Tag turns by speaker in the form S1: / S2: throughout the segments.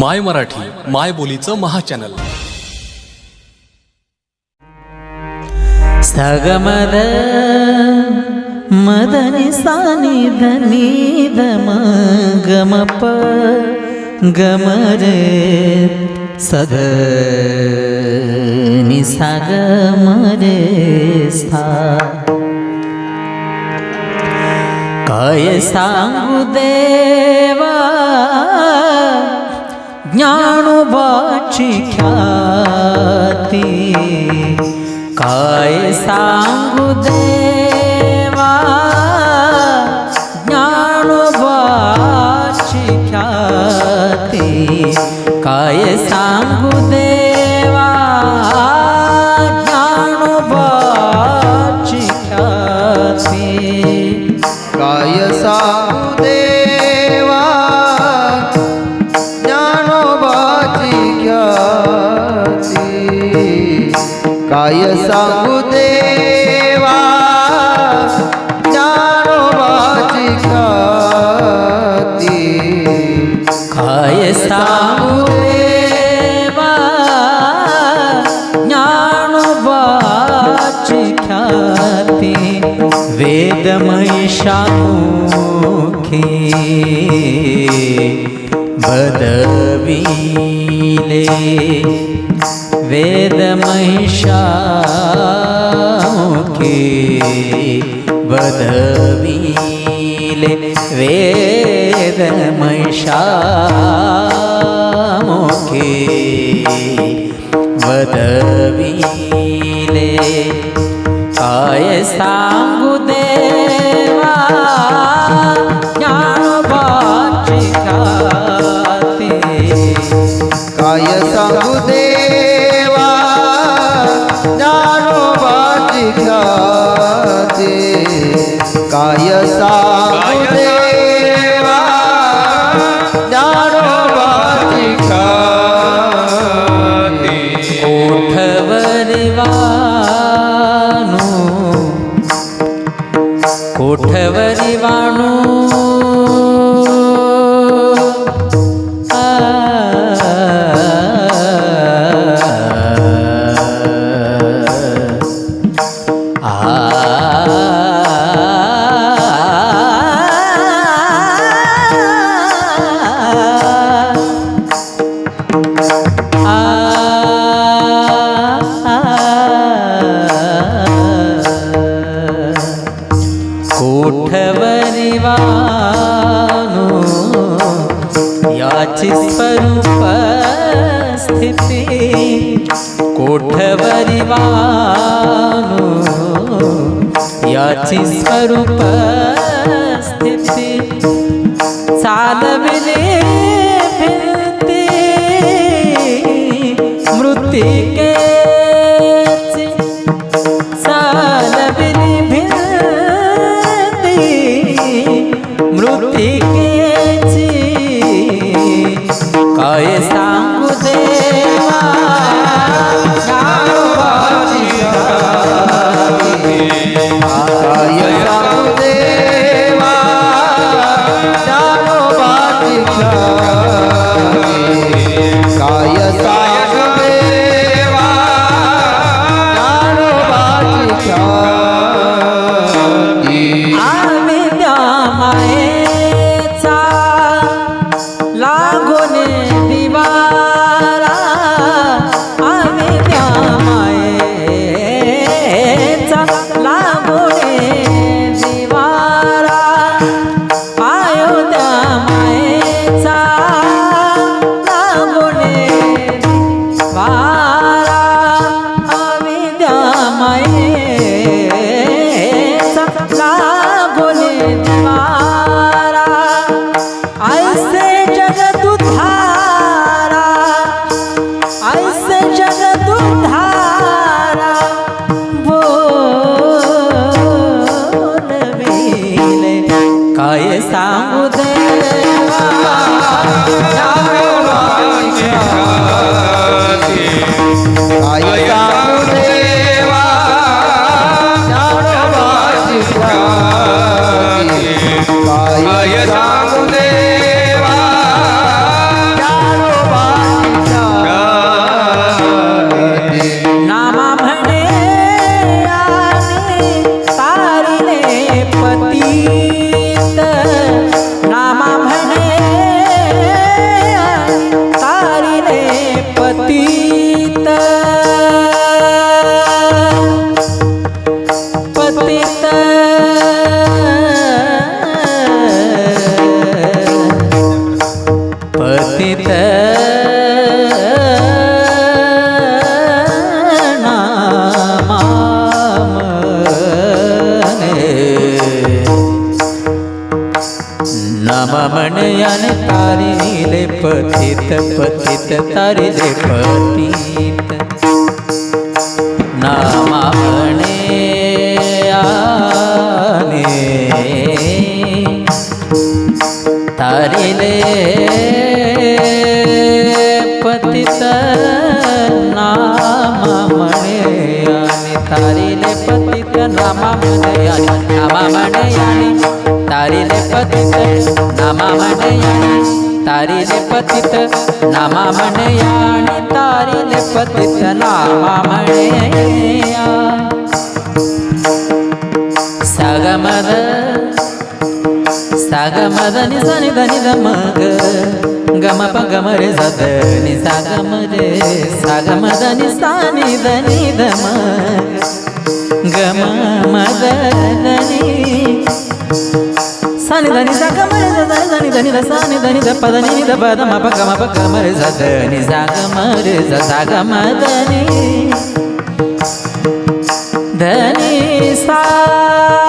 S1: माय मराठी माय बोलीचं महाचॅनल.
S2: सगमद मदनि सानि धनि धम गमप रे सग नि सागमरे सा काय सांगू देवा ज्ञानोबाची ख्याती. काय सांगू देवा? ज्ञानोबाची ख्याती. काय सांगू देवा
S3: काय सांगू देवा? ज्ञानोबाची ख्याती काय सांगू देवा? ज्ञानोबाची ख्याती
S2: वेदमहिषामुखी बदविले वेदमहिषामुखी बदविले वेदमहिषामुखी बदविले काय सांगू दे
S3: काय सांगू देवा? ज्ञानोबाची ख्याती
S2: कोठवरी वाणू? कोठवरी वाणू? याची स्वरूप स्थिती कोठवरी वाणू याची स्वरूप स्थिती चालविले फिरते मृतिकेची say ब्राह्मण यान तारी तारिले पतित पतित तारिले पतित। नामा आने। तारी तारिले पतित नामा म्हणे तारी तारिले पतित नामा म्हणे आणि नामा आणि तारीले पतित नामा म्हणयाणी. तारीले पतित नामा म्हणयाणी. तारीले पतित नामा म्हणया सागमद सागमदनि सनि धनि ध मग. गम प गम रे सद नि सागम रे सागमदनि सानि धनि दम गम मद धनि सानि धनि सागम रे सद धनि धनि ध सानि धनि ध पद नि ध म प प स सागम धनि। धनि सा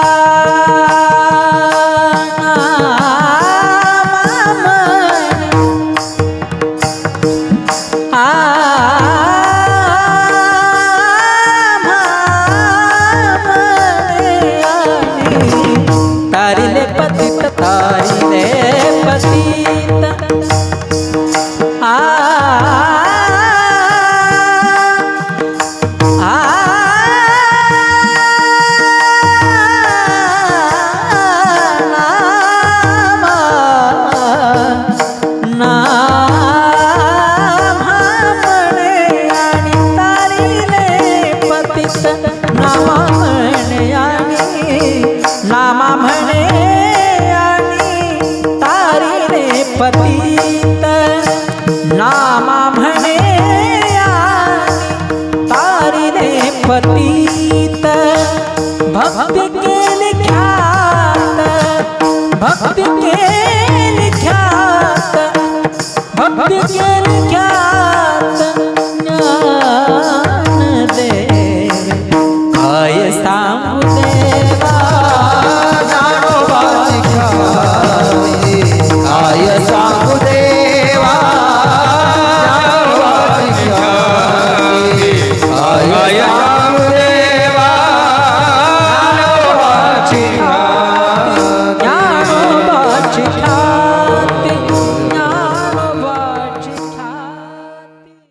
S2: ¿Qué tiene?